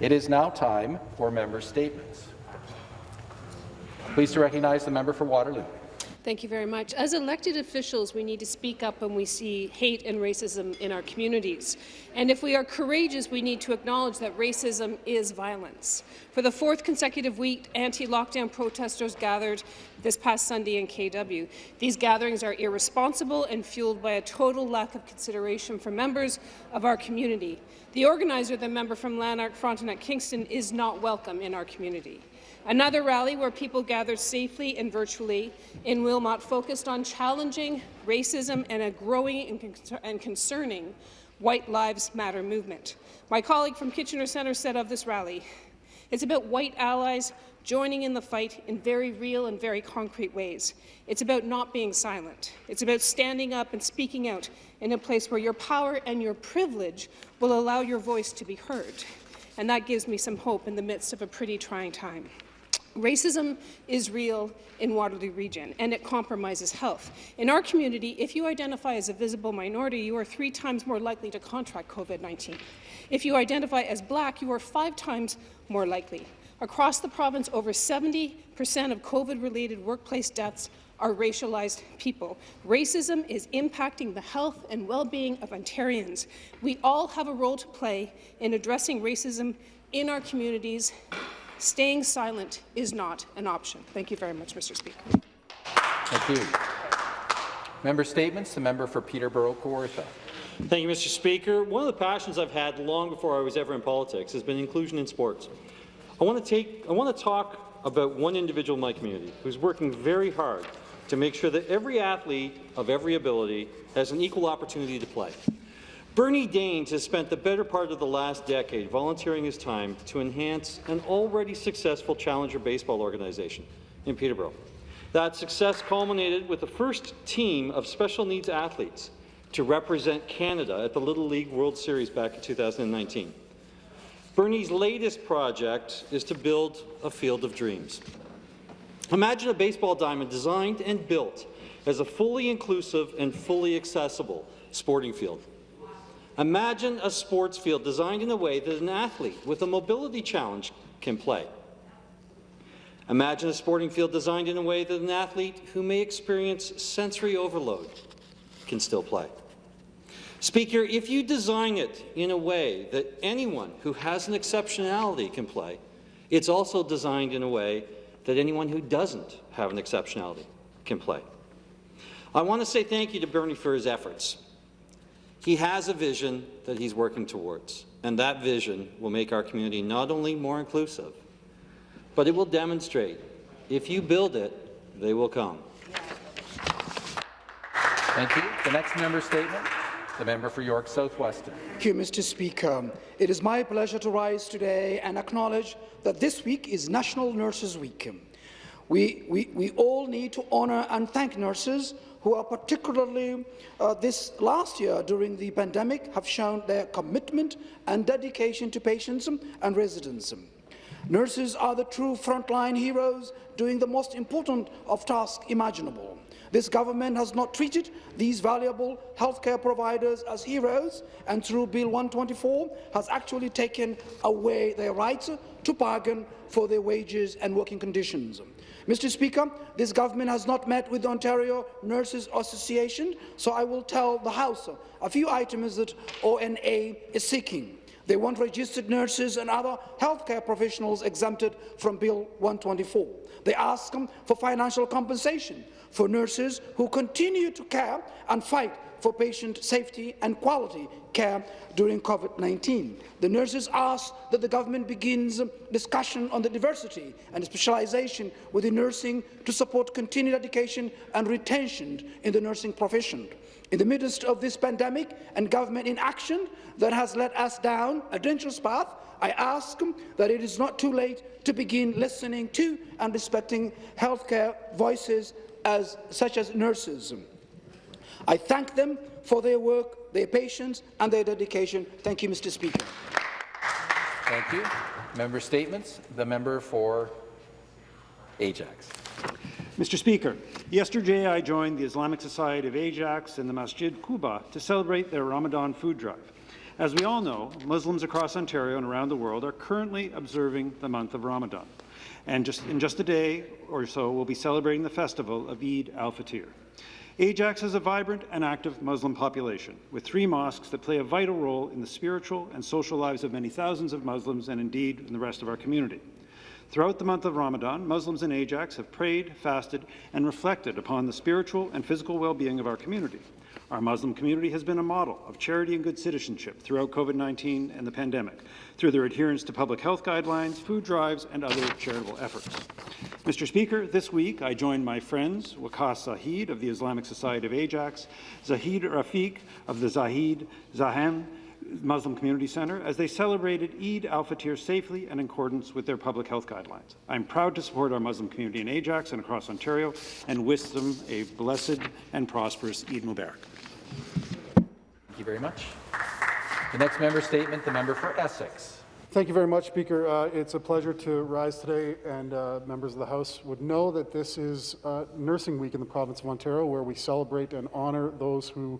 It is now time for member statements. Pleased to recognize the member for Waterloo. Thank you very much. As elected officials, we need to speak up when we see hate and racism in our communities. And if we are courageous, we need to acknowledge that racism is violence. For the fourth consecutive week, anti-lockdown protesters gathered this past Sunday in KW. These gatherings are irresponsible and fueled by a total lack of consideration for members of our community. The organizer, the member from Lanark, Frontenac, Kingston, is not welcome in our community. Another rally where people gathered safely and virtually in Wilmot focused on challenging racism and a growing and concerning White Lives Matter movement. My colleague from Kitchener Centre said of this rally, it's about white allies joining in the fight in very real and very concrete ways. It's about not being silent. It's about standing up and speaking out in a place where your power and your privilege will allow your voice to be heard. And that gives me some hope in the midst of a pretty trying time. Racism is real in Waterloo Region, and it compromises health. In our community, if you identify as a visible minority, you are three times more likely to contract COVID-19. If you identify as black, you are five times more likely. Across the province, over 70 percent of COVID-related workplace deaths are racialized people. Racism is impacting the health and well-being of Ontarians. We all have a role to play in addressing racism in our communities Staying silent is not an option. Thank you very much, Mr. Speaker. Thank you. Member statements. The member for Peterborough Kawartha. Thank you, Mr. Speaker. One of the passions I've had long before I was ever in politics has been inclusion in sports. I want to take. I want to talk about one individual in my community who's working very hard to make sure that every athlete of every ability has an equal opportunity to play. Bernie Daines has spent the better part of the last decade volunteering his time to enhance an already successful challenger baseball organization in Peterborough. That success culminated with the first team of special needs athletes to represent Canada at the Little League World Series back in 2019. Bernie's latest project is to build a field of dreams. Imagine a baseball diamond designed and built as a fully inclusive and fully accessible sporting field. Imagine a sports field designed in a way that an athlete with a mobility challenge can play. Imagine a sporting field designed in a way that an athlete who may experience sensory overload can still play. Speaker, if you design it in a way that anyone who has an exceptionality can play, it's also designed in a way that anyone who doesn't have an exceptionality can play. I want to say thank you to Bernie for his efforts. He has a vision that he's working towards, and that vision will make our community not only more inclusive, but it will demonstrate if you build it, they will come. Thank you. The next member statement. The member for York South-Weston. Thank you, Mr. Speaker. It is my pleasure to rise today and acknowledge that this week is National Nurses Week. We, we, we all need to honour and thank nurses who are particularly uh, this last year during the pandemic have shown their commitment and dedication to patients and residents. Nurses are the true frontline heroes doing the most important of tasks imaginable. This government has not treated these valuable healthcare providers as heroes and through Bill 124 has actually taken away their rights to bargain for their wages and working conditions. Mr. Speaker, this government has not met with the Ontario Nurses Association, so I will tell the House a few items that ONA is seeking. They want registered nurses and other healthcare professionals exempted from Bill 124. They ask them for financial compensation for nurses who continue to care and fight for patient safety and quality care during COVID-19. The nurses ask that the government begins discussion on the diversity and specialization within nursing to support continued education and retention in the nursing profession. In the midst of this pandemic and government inaction that has led us down a dangerous path, I ask that it is not too late to begin listening to and respecting healthcare voices as, such as nurses. I thank them for their work, their patience and their dedication. Thank you, Mr. Speaker. Thank you. Member statements. The member for Ajax. Mr. Speaker, yesterday I joined the Islamic Society of Ajax and the Masjid Quba to celebrate their Ramadan food drive. As we all know, Muslims across Ontario and around the world are currently observing the month of Ramadan. And just, in just a day or so, we'll be celebrating the festival of Eid al-Fitr. Ajax has a vibrant and active Muslim population, with three mosques that play a vital role in the spiritual and social lives of many thousands of Muslims and indeed in the rest of our community. Throughout the month of Ramadan, Muslims in Ajax have prayed, fasted, and reflected upon the spiritual and physical well-being of our community. Our Muslim community has been a model of charity and good citizenship throughout COVID-19 and the pandemic, through their adherence to public health guidelines, food drives, and other charitable efforts. Mr. Speaker, this week I joined my friends Waqas Zahid of the Islamic Society of Ajax, Zahid Rafiq of the Zahid Zahem Muslim Community Centre as they celebrated Eid al-Fitr safely and in accordance with their public health guidelines. I'm proud to support our Muslim community in Ajax and across Ontario and wish them a blessed and prosperous Eid Mubarak. Thank you very much. The next member statement, the member for Essex. Thank you very much, Speaker. Uh, it's a pleasure to rise today, and uh, members of the House would know that this is uh, Nursing Week in the province of Ontario, where we celebrate and honour those who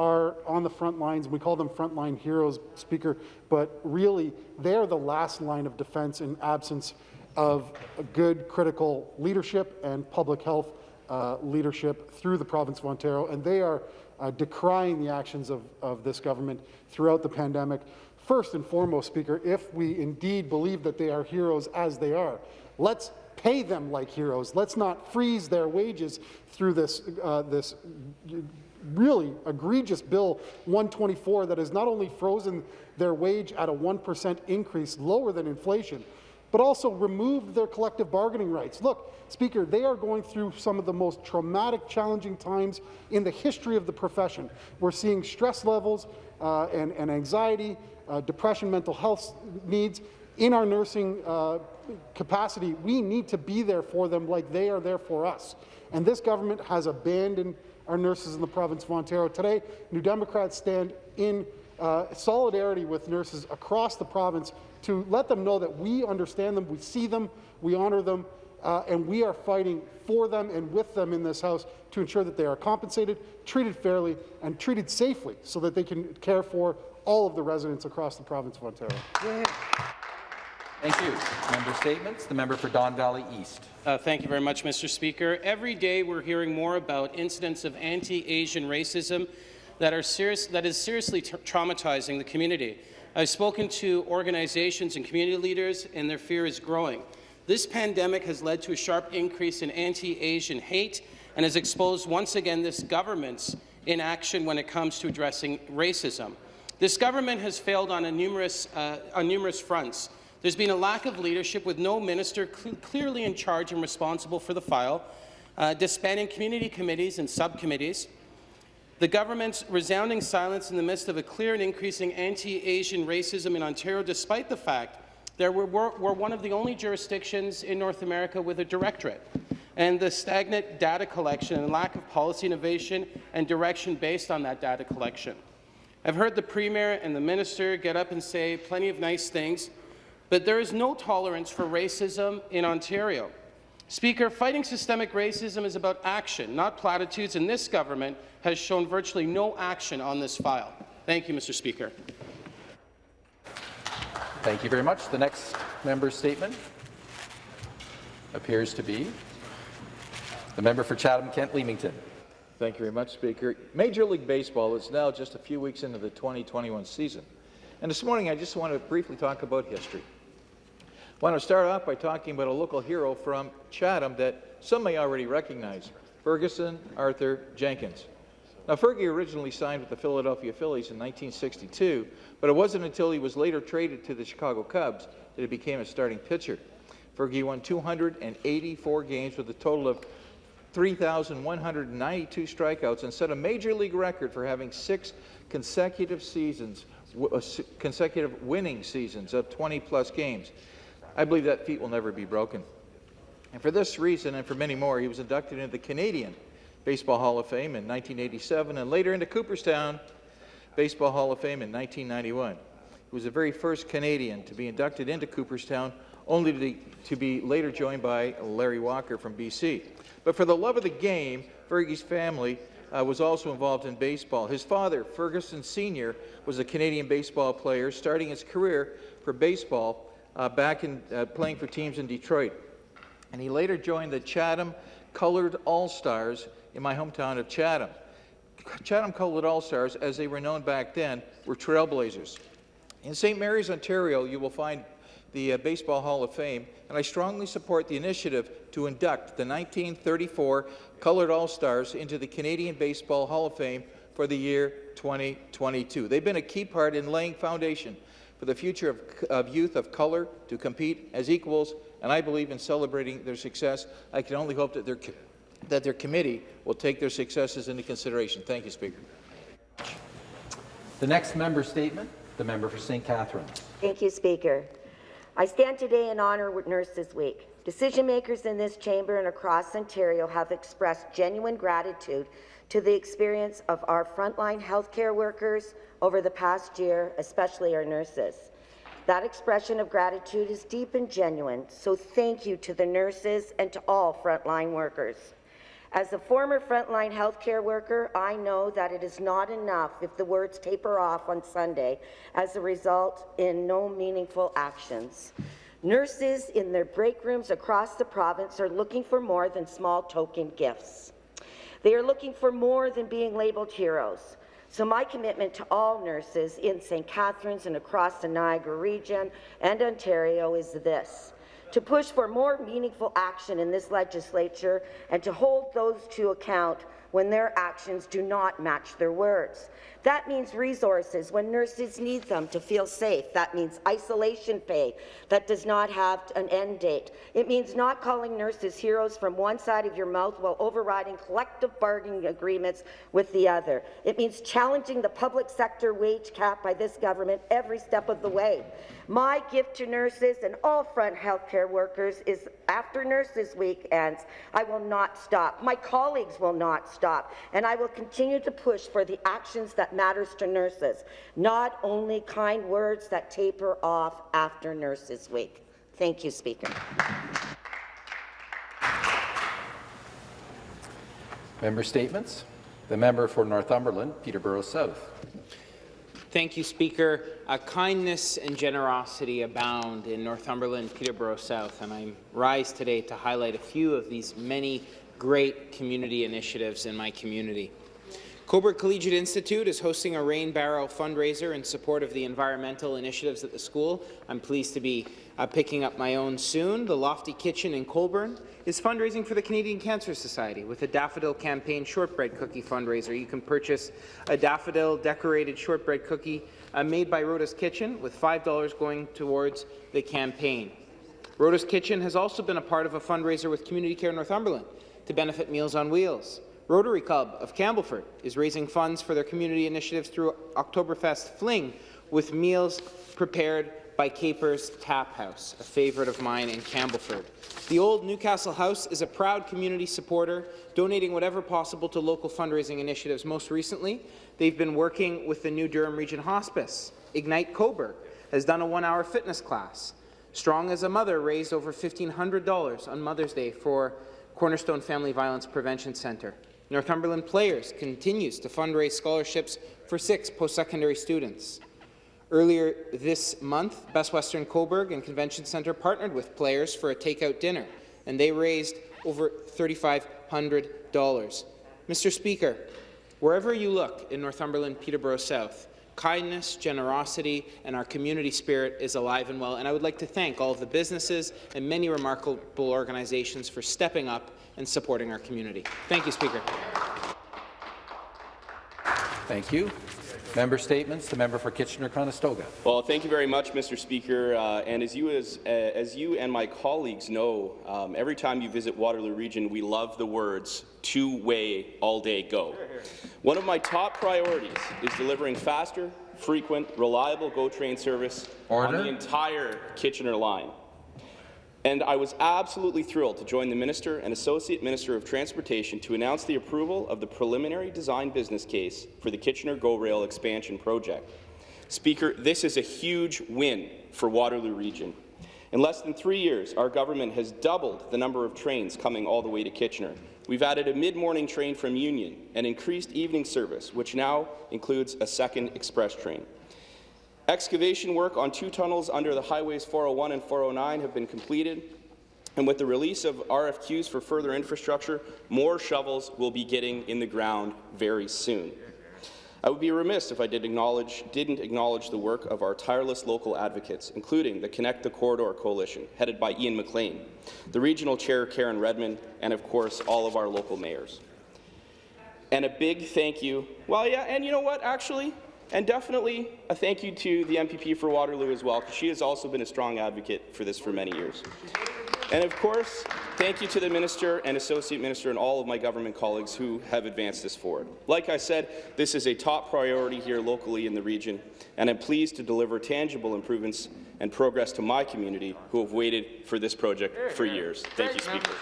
are on the front lines. We call them frontline heroes, Speaker, but really they are the last line of defense in absence of good critical leadership and public health uh, leadership through the province of Ontario, and they are uh, decrying the actions of, of this government throughout the pandemic. First and foremost, Speaker, if we indeed believe that they are heroes as they are, let's pay them like heroes. Let's not freeze their wages through this, uh, this really egregious Bill 124 that has not only frozen their wage at a 1% increase lower than inflation, but also removed their collective bargaining rights. Look, Speaker, they are going through some of the most traumatic, challenging times in the history of the profession. We're seeing stress levels uh, and, and, anxiety, uh, depression, mental health needs in our nursing uh, capacity. We need to be there for them like they are there for us. And this government has abandoned our nurses in the province of Ontario. Today, New Democrats stand in uh, solidarity with nurses across the province to let them know that we understand them, we see them, we honour them, uh, and we are fighting for them and with them in this House to ensure that they are compensated, treated fairly, and treated safely so that they can care for all of the residents across the province of Ontario. Yeah. Thank you. Member statements. The member for Don Valley East. Uh, thank you very much, Mr. Speaker. Every day we're hearing more about incidents of anti-Asian racism that, are serious, that is seriously traumatizing the community. I've spoken to organizations and community leaders, and their fear is growing. This pandemic has led to a sharp increase in anti-Asian hate and has exposed once again this government's inaction when it comes to addressing racism. This government has failed on, numerous, uh, on numerous fronts. There's been a lack of leadership with no minister cl clearly in charge and responsible for the file, uh, disbanding community committees and subcommittees, the government's resounding silence in the midst of a clear and increasing anti-Asian racism in Ontario, despite the fact that we're, we're one of the only jurisdictions in North America with a directorate, and the stagnant data collection and lack of policy innovation and direction based on that data collection. I've heard the Premier and the Minister get up and say plenty of nice things, but there is no tolerance for racism in Ontario. Speaker, fighting systemic racism is about action, not platitudes, and this government has shown virtually no action on this file. Thank you, Mr. Speaker. Thank you very much. The next member's statement appears to be the member for Chatham-Kent Leamington. Thank you very much, Speaker. Major League Baseball is now just a few weeks into the 2021 season. And this morning, I just want to briefly talk about history. Want to start off by talking about a local hero from Chatham that some may already recognize, Ferguson Arthur Jenkins. Now, Fergie originally signed with the Philadelphia Phillies in 1962, but it wasn't until he was later traded to the Chicago Cubs that he became a starting pitcher. Fergie won 284 games with a total of 3,192 strikeouts and set a major league record for having six consecutive seasons, uh, consecutive winning seasons of 20-plus games. I believe that feat will never be broken. And for this reason and for many more, he was inducted into the Canadian Baseball Hall of Fame in 1987 and later into Cooperstown Baseball Hall of Fame in 1991. He was the very first Canadian to be inducted into Cooperstown, only to, to be later joined by Larry Walker from BC. But for the love of the game, Fergie's family uh, was also involved in baseball. His father, Ferguson Sr., was a Canadian baseball player, starting his career for baseball uh, back in uh, playing for teams in Detroit. And he later joined the Chatham Colored All-Stars in my hometown of Chatham. Chatham Colored All-Stars, as they were known back then, were trailblazers. In St. Mary's, Ontario, you will find the uh, Baseball Hall of Fame, and I strongly support the initiative to induct the 1934 Colored All-Stars into the Canadian Baseball Hall of Fame for the year 2022. They've been a key part in laying foundation for the future of, of youth of color to compete as equals, and I believe in celebrating their success. I can only hope that their, that their committee will take their successes into consideration. Thank you, Speaker. The next member statement, the member for St. Catharines. Thank you, Speaker. I stand today in honour of Nurses Week. Decision makers in this chamber and across Ontario have expressed genuine gratitude to the experience of our frontline healthcare workers over the past year, especially our nurses. That expression of gratitude is deep and genuine, so thank you to the nurses and to all frontline workers. As a former frontline healthcare worker, I know that it is not enough if the words taper off on Sunday as a result in no meaningful actions. Nurses in their break rooms across the province are looking for more than small token gifts. They are looking for more than being labelled heroes. So my commitment to all nurses in St. Catharines and across the Niagara region and Ontario is this to push for more meaningful action in this legislature and to hold those to account when their actions do not match their words. That means resources when nurses need them to feel safe. That means isolation pay that does not have an end date. It means not calling nurses heroes from one side of your mouth while overriding collective bargaining agreements with the other. It means challenging the public sector wage cap by this government every step of the way. My gift to nurses and all front healthcare workers is after Nurses Week ends, I will not stop. My colleagues will not stop. And I will continue to push for the actions that matters to nurses, not only kind words that taper off after Nurses Week. Thank you, Speaker. Member statements. The member for Northumberland, Peterborough South. Thank you, Speaker. Uh, kindness and generosity abound in Northumberland, Peterborough South, and I rise today to highlight a few of these many great community initiatives in my community. Cobourg Collegiate Institute is hosting a rain barrel fundraiser in support of the environmental initiatives at the school. I'm pleased to be uh, picking up my own soon. The Lofty Kitchen in Colborne is fundraising for the Canadian Cancer Society with a Daffodil Campaign shortbread cookie fundraiser. You can purchase a daffodil decorated shortbread cookie uh, made by Rhoda's Kitchen with $5 going towards the campaign. Rhoda's Kitchen has also been a part of a fundraiser with Community Care Northumberland to benefit Meals on Wheels. Rotary Club of Campbellford is raising funds for their community initiatives through Oktoberfest Fling with meals prepared by Capers Tap House, a favourite of mine in Campbellford. The old Newcastle House is a proud community supporter, donating whatever possible to local fundraising initiatives. Most recently, they've been working with the New Durham Region Hospice. Ignite Cobourg has done a one-hour fitness class. Strong as a Mother raised over $1,500 on Mother's Day for Cornerstone Family Violence Prevention Centre. Northumberland Players continues to fundraise scholarships for six post-secondary students. Earlier this month, Best Western Cobourg and Convention Centre partnered with Players for a takeout dinner, and they raised over $3,500. Mr. Speaker, wherever you look in Northumberland, Peterborough South, kindness, generosity, and our community spirit is alive and well. And I would like to thank all of the businesses and many remarkable organizations for stepping up and supporting our community. Thank you, Speaker. Thank you. Member statements. The member for Kitchener-Conestoga. Well, thank you very much, Mr. Speaker. Uh, and as you, as, uh, as you and my colleagues know, um, every time you visit Waterloo Region, we love the words two-way, all-day go. One of my top priorities is delivering faster, frequent, reliable GO train service Order. on the entire Kitchener line. And I was absolutely thrilled to join the Minister and Associate Minister of Transportation to announce the approval of the preliminary design business case for the Kitchener GO Rail expansion project. Speaker, this is a huge win for Waterloo Region. In less than three years, our government has doubled the number of trains coming all the way to Kitchener. We've added a mid-morning train from Union and increased evening service, which now includes a second express train. Excavation work on two tunnels under the highways 401 and 409 have been completed, and with the release of RFQs for further infrastructure, more shovels will be getting in the ground very soon. I would be remiss if I did acknowledge, didn't acknowledge the work of our tireless local advocates, including the Connect the Corridor Coalition, headed by Ian McLean, the regional chair Karen Redman, and of course all of our local mayors. And a big thank you, well yeah, and you know what actually, and definitely a thank you to the MPP for Waterloo as well, because she has also been a strong advocate for this for many years. And of course, thank you to the Minister and Associate Minister and all of my government colleagues who have advanced this forward. Like I said, this is a top priority here locally in the region, and I'm pleased to deliver tangible improvements and progress to my community who have waited for this project for years. Thank you, Speaker.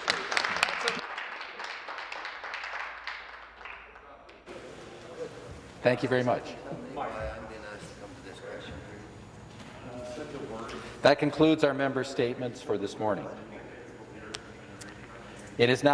Thank you very much. That concludes our member statements for this morning. It is now